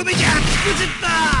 喜びじゃつくじった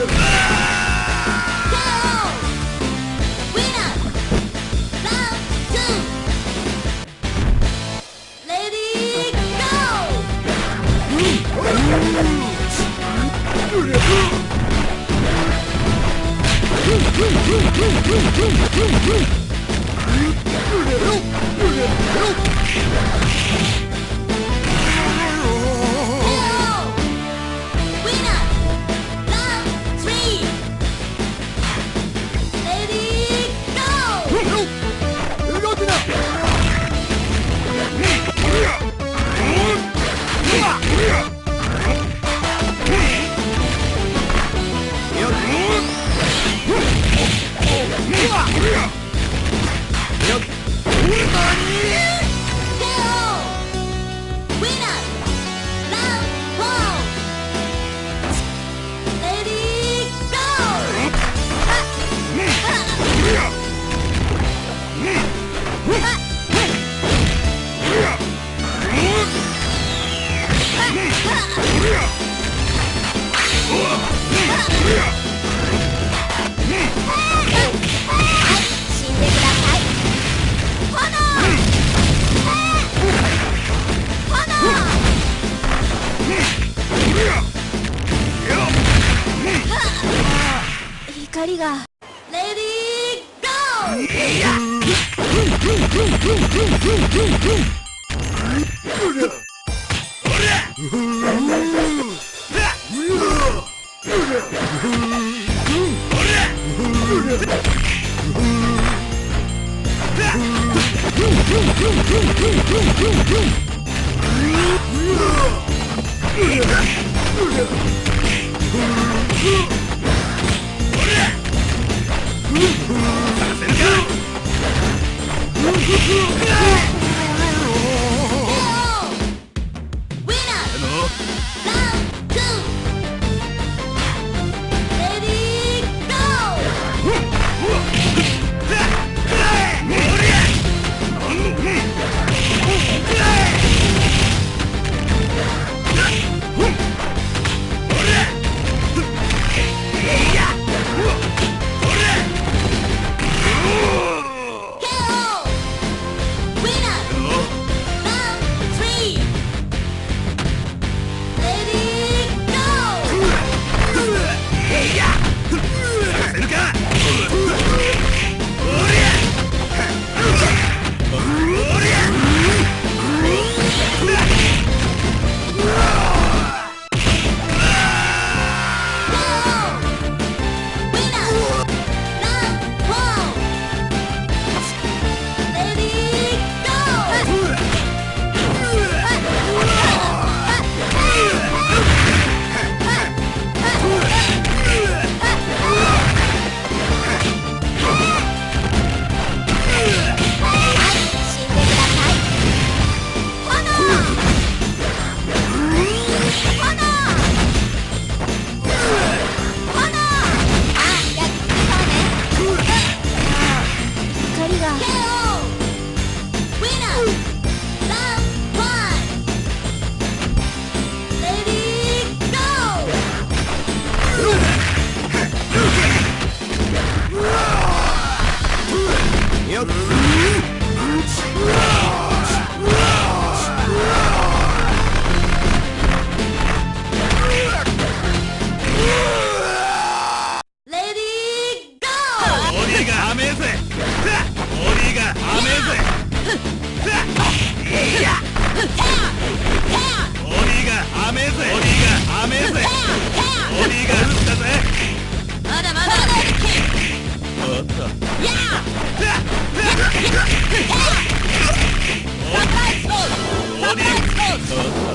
Yeah! Help! がレディーゴー Yeah! ト